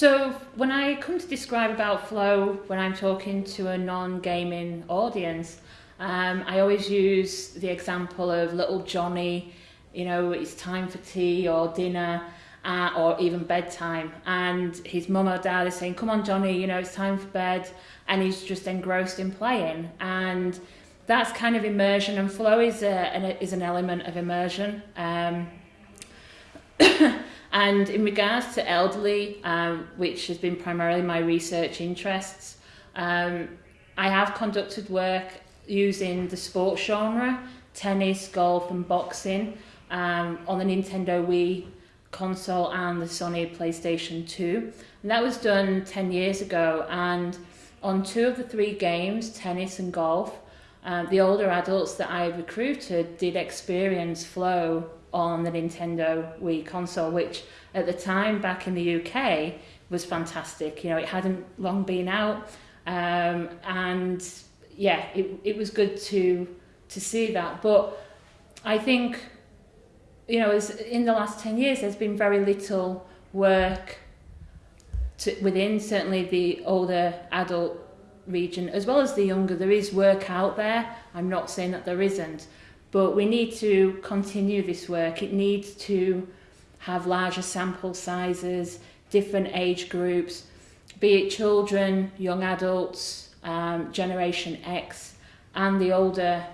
So when I come to describe about flow, when I'm talking to a non-gaming audience, um, I always use the example of little Johnny, you know, it's time for tea or dinner, uh, or even bedtime. And his mum or dad is saying, come on, Johnny, you know, it's time for bed. And he's just engrossed in playing. And that's kind of immersion. And flow is, a, an, is an element of immersion. Um, and in regards to elderly, um, which has been primarily my research interests, um, I have conducted work using the sports genre, tennis, golf and boxing um, on the Nintendo Wii console and the Sony PlayStation 2. And that was done 10 years ago. And on two of the three games, tennis and golf, uh, the older adults that I recruited did experience flow on the Nintendo Wii console, which at the time back in the UK was fantastic. You know, it hadn't long been out. Um, and yeah, it, it was good to to see that. But I think you know, as in the last 10 years, there's been very little work to, within certainly the older adult region, as well as the younger. There is work out there. I'm not saying that there isn't, but we need to continue this work. It needs to have larger sample sizes, different age groups, be it children, young adults, um, Generation X, and the older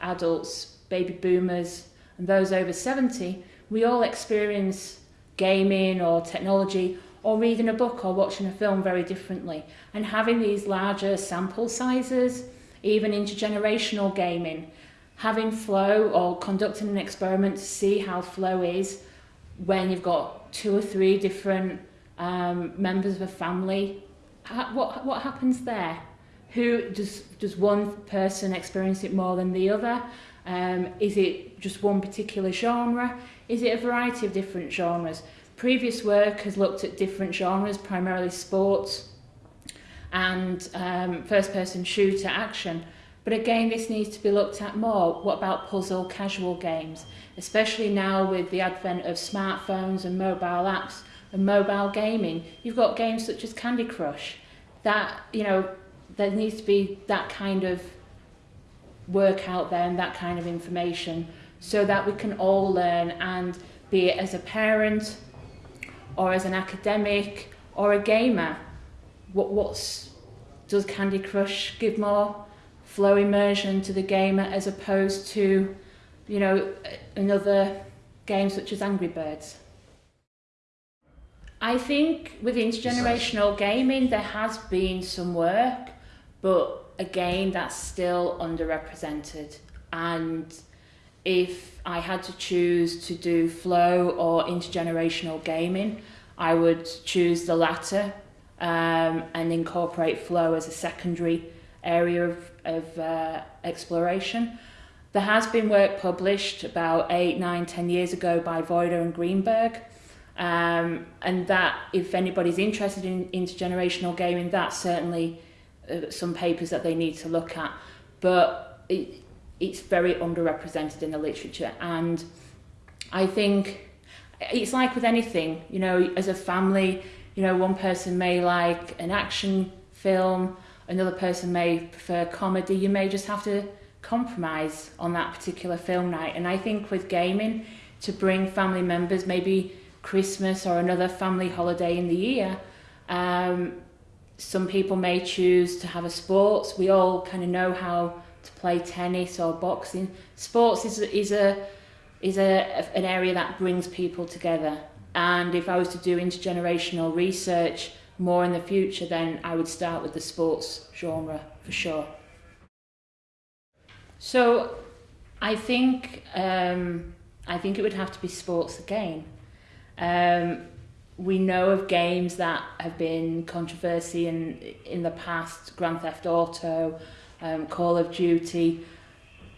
adults, baby boomers, and those over 70, we all experience gaming or technology or reading a book or watching a film very differently. And having these larger sample sizes, even intergenerational gaming, having flow or conducting an experiment to see how flow is when you've got two or three different um, members of a family, what, what happens there? Who does, does one person experience it more than the other? Um, is it just one particular genre? Is it a variety of different genres? Previous work has looked at different genres, primarily sports and um, first-person shooter action. But again, this needs to be looked at more. What about puzzle casual games? Especially now with the advent of smartphones and mobile apps and mobile gaming. You've got games such as Candy Crush. That, you know, there needs to be that kind of work out there and that kind of information so that we can all learn and be it as a parent or as an academic or a gamer what what's does Candy Crush give more flow immersion to the gamer as opposed to you know another game such as Angry Birds I think with intergenerational gaming there has been some work but again, that's still underrepresented. And if I had to choose to do flow or intergenerational gaming, I would choose the latter um, and incorporate flow as a secondary area of, of uh, exploration. There has been work published about eight, nine, ten years ago by Voida and Greenberg. Um, and that, if anybody's interested in intergenerational gaming, that's certainly uh, some papers that they need to look at, but it, it's very underrepresented in the literature. And I think it's like with anything, you know, as a family, you know, one person may like an action film, another person may prefer comedy. You may just have to compromise on that particular film night. And I think with gaming, to bring family members, maybe Christmas or another family holiday in the year, um, some people may choose to have a sports. We all kind of know how to play tennis or boxing. Sports is, is, a, is a, an area that brings people together. And if I was to do intergenerational research more in the future, then I would start with the sports genre for sure. So I think, um, I think it would have to be sports again. Um, we know of games that have been controversy in in the past, Grand Theft Auto, um, Call of Duty.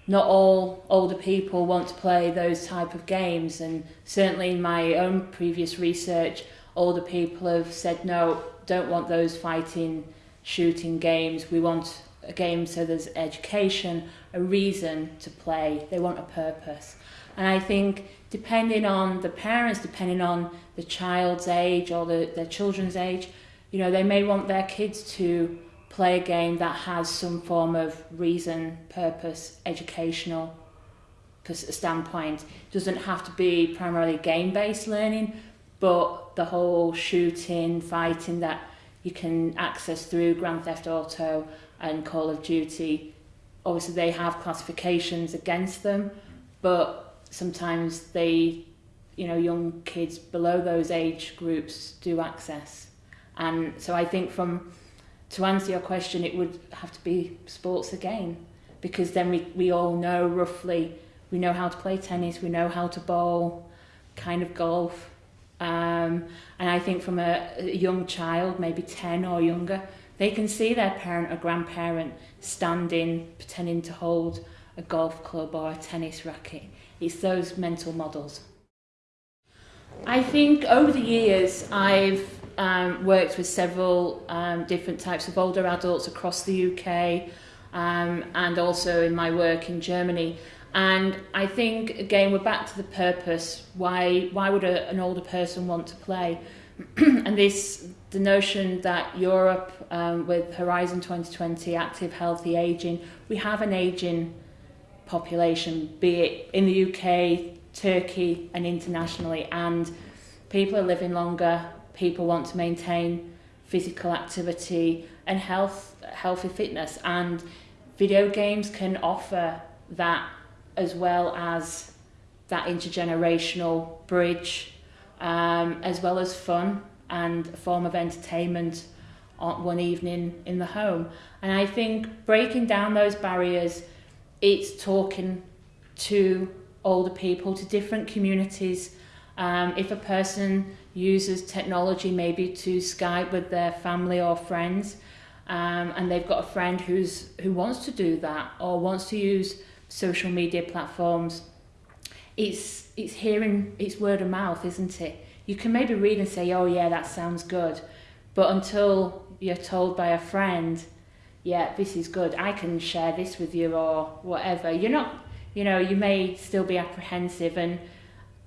Not all older people want to play those type of games, and certainly in my own previous research, older people have said no, don't want those fighting, shooting games. We want a game so there's education, a reason to play. They want a purpose. And I think depending on the parents, depending on the child's age or the, their children's age, you know, they may want their kids to play a game that has some form of reason, purpose, educational standpoint. It doesn't have to be primarily game-based learning, but the whole shooting, fighting that you can access through Grand Theft Auto and Call of Duty. Obviously, they have classifications against them, but sometimes they, you know, young kids below those age groups do access. And so I think from to answer your question, it would have to be sports again, because then we, we all know roughly, we know how to play tennis, we know how to bowl, kind of golf. Um, and I think from a, a young child, maybe 10 or younger, they can see their parent or grandparent standing, pretending to hold a golf club or a tennis racket. It's those mental models. I think over the years I've um, worked with several um, different types of older adults across the UK um, and also in my work in Germany. And I think, again, we're back to the purpose. Why, why would a, an older person want to play? and this, the notion that Europe, um, with Horizon 2020, active, healthy aging, we have an aging population, be it in the UK, Turkey, and internationally. And people are living longer, people want to maintain physical activity and health, healthy fitness. And video games can offer that as well as that intergenerational bridge, um, as well as fun and a form of entertainment on one evening in the home. And I think breaking down those barriers, it's talking to older people, to different communities. Um, if a person uses technology maybe to Skype with their family or friends, um, and they've got a friend who's who wants to do that or wants to use social media platforms, it's it's hearing it's word of mouth, isn't it? You can maybe read and say, "Oh yeah, that sounds good," but until you're told by a friend, "Yeah, this is good. I can share this with you," or whatever, you're not. You know, you may still be apprehensive, and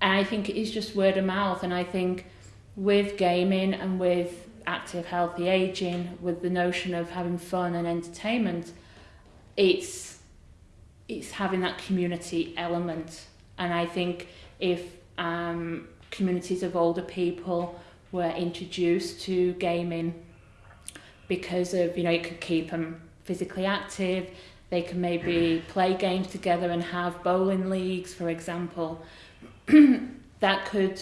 I think it is just word of mouth, and I think with gaming and with active healthy aging with the notion of having fun and entertainment it's it's having that community element. And I think if um, communities of older people were introduced to gaming because of you know it could keep them physically active they can maybe play games together and have bowling leagues for example that could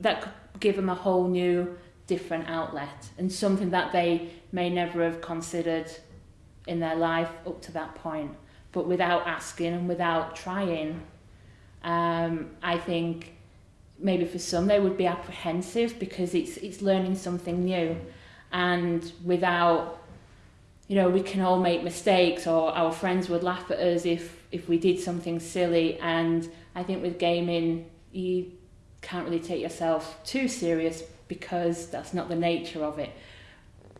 that could give them a whole new different outlet and something that they may never have considered in their life up to that point but without asking and without trying um, I think maybe for some they would be apprehensive because it's it's learning something new. And without you know we can all make mistakes or our friends would laugh at us if if we did something silly. And I think with gaming you can't really take yourself too serious because that's not the nature of it.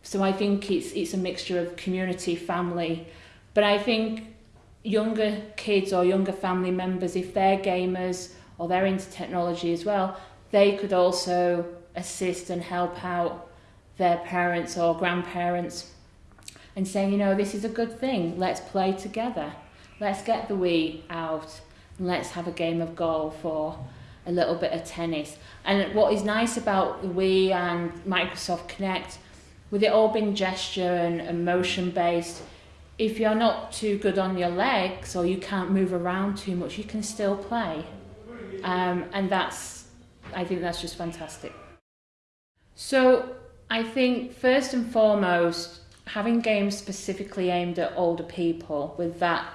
So I think it's it's a mixture of community, family, but I think younger kids or younger family members, if they're gamers or they're into technology as well, they could also assist and help out their parents or grandparents and saying, you know, this is a good thing, let's play together. Let's get the Wii out and let's have a game of golf or a little bit of tennis. And what is nice about the Wii and Microsoft Kinect, with it all being gesture and, and motion based, if you're not too good on your legs or you can't move around too much, you can still play. Um, and that's, I think that's just fantastic. So I think first and foremost, having games specifically aimed at older people with that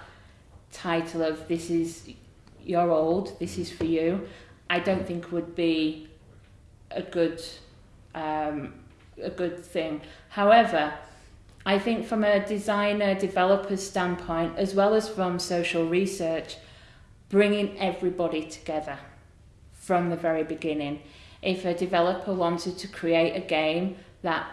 title of this is you're old, this is for you, I don't think would be a good um, a good thing. However, I think from a designer developer's standpoint, as well as from social research, bringing everybody together from the very beginning. If a developer wanted to create a game that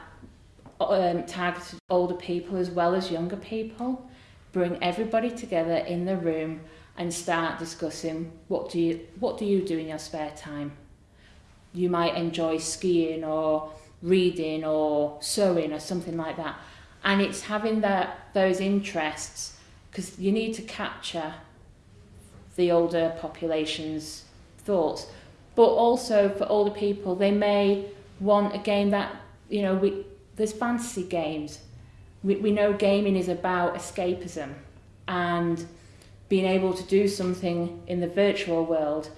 um, targeted older people as well as younger people, bring everybody together in the room and start discussing what do you what do you do in your spare time you might enjoy skiing or reading or sewing or something like that and it's having that those interests because you need to capture the older population's thoughts but also for older people they may want a game that you know we there's fantasy games we, we know gaming is about escapism and being able to do something in the virtual world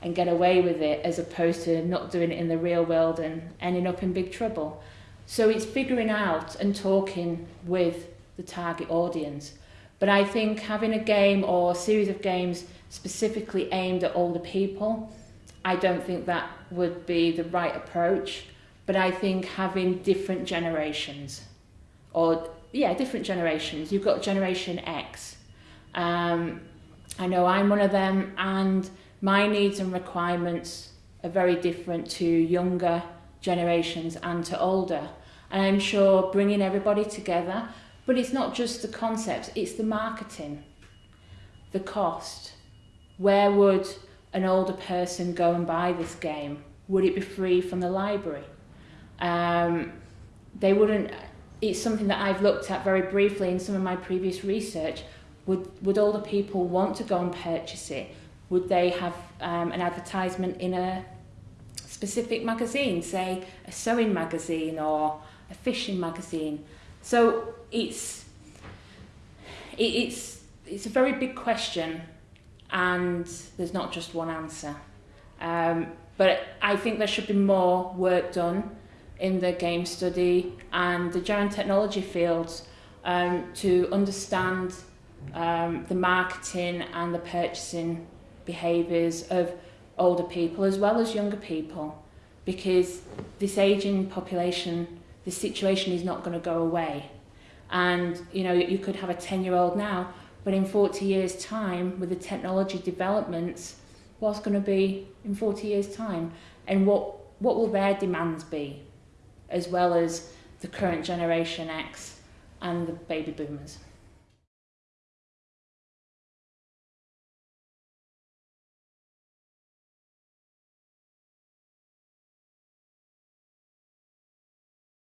and get away with it as opposed to not doing it in the real world and ending up in big trouble. So it's figuring out and talking with the target audience. But I think having a game or a series of games specifically aimed at older people, I don't think that would be the right approach. But I think having different generations, or yeah, different generations. You've got Generation X. Um, I know I'm one of them, and my needs and requirements are very different to younger generations and to older. And I'm sure bringing everybody together, but it's not just the concepts, it's the marketing, the cost. Where would an older person go and buy this game? Would it be free from the library? Um, they wouldn't, it's something that I've looked at very briefly in some of my previous research. Would, would older people want to go and purchase it? Would they have um, an advertisement in a specific magazine, say a sewing magazine or a fishing magazine? So it's, it, it's, it's a very big question and there's not just one answer. Um, but I think there should be more work done in the game study and the general technology fields um, to understand um, the marketing and the purchasing behaviours of older people as well as younger people because this aging population, the situation is not going to go away. And, you know, you could have a 10-year-old now, but in 40 years' time, with the technology developments, what's going to be in 40 years' time? And what, what will their demands be, as well as the current Generation X and the baby boomers?